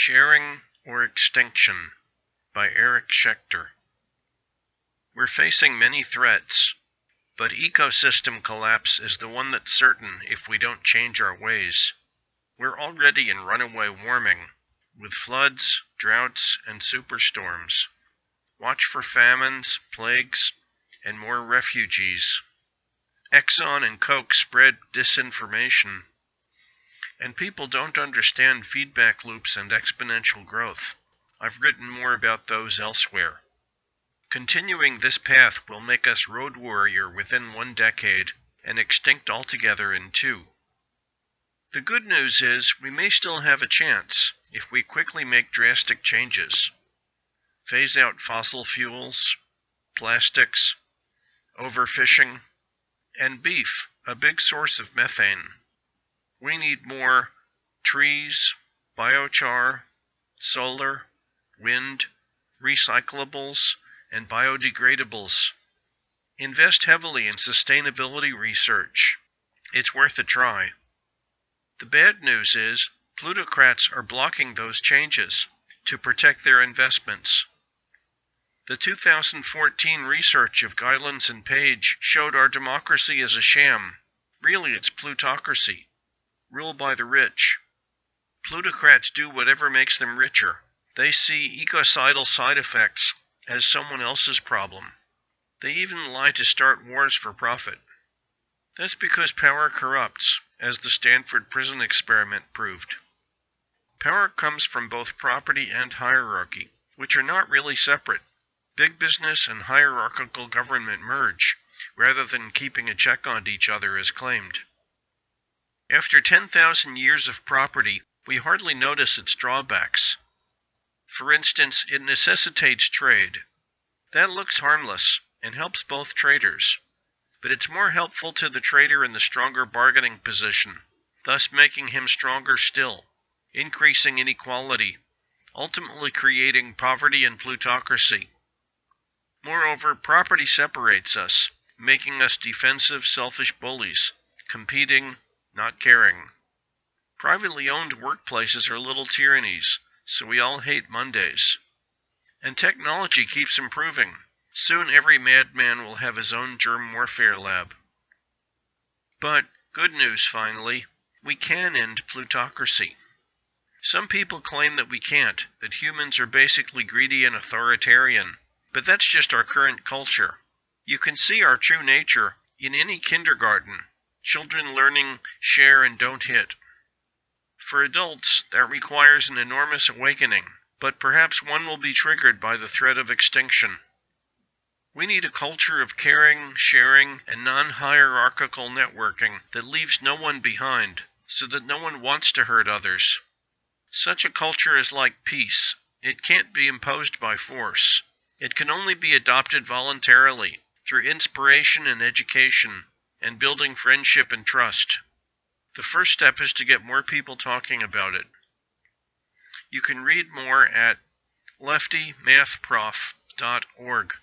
Sharing or Extinction by Eric Schechter. We're facing many threats, but ecosystem collapse is the one that's certain if we don't change our ways. We're already in runaway warming, with floods, droughts, and superstorms. Watch for famines, plagues, and more refugees. Exxon and Koch spread disinformation and people don't understand feedback loops and exponential growth. I've written more about those elsewhere. Continuing this path will make us road warrior within one decade and extinct altogether in two. The good news is we may still have a chance if we quickly make drastic changes. Phase out fossil fuels, plastics, overfishing, and beef, a big source of methane. We need more trees, biochar, solar, wind, recyclables, and biodegradables. Invest heavily in sustainability research. It's worth a try. The bad news is plutocrats are blocking those changes to protect their investments. The 2014 research of Gilens and Page showed our democracy is a sham. Really, it's plutocracy rule by the rich. Plutocrats do whatever makes them richer. They see ecocidal side effects as someone else's problem. They even lie to start wars for profit. That's because power corrupts, as the Stanford prison experiment proved. Power comes from both property and hierarchy, which are not really separate. Big business and hierarchical government merge, rather than keeping a check on each other as claimed. After 10,000 years of property, we hardly notice its drawbacks. For instance, it necessitates trade. That looks harmless and helps both traders, but it's more helpful to the trader in the stronger bargaining position, thus making him stronger still, increasing inequality, ultimately creating poverty and plutocracy. Moreover, property separates us, making us defensive, selfish bullies, competing, not caring. Privately owned workplaces are little tyrannies, so we all hate Mondays. And technology keeps improving. Soon every madman will have his own germ warfare lab. But, good news finally, we can end plutocracy. Some people claim that we can't, that humans are basically greedy and authoritarian, but that's just our current culture. You can see our true nature in any kindergarten children learning share and don't hit. For adults, that requires an enormous awakening, but perhaps one will be triggered by the threat of extinction. We need a culture of caring, sharing, and non hierarchical networking that leaves no one behind, so that no one wants to hurt others. Such a culture is like peace it can't be imposed by force. It can only be adopted voluntarily, through inspiration and education, and building friendship and trust. The first step is to get more people talking about it. You can read more at leftymathprof.org.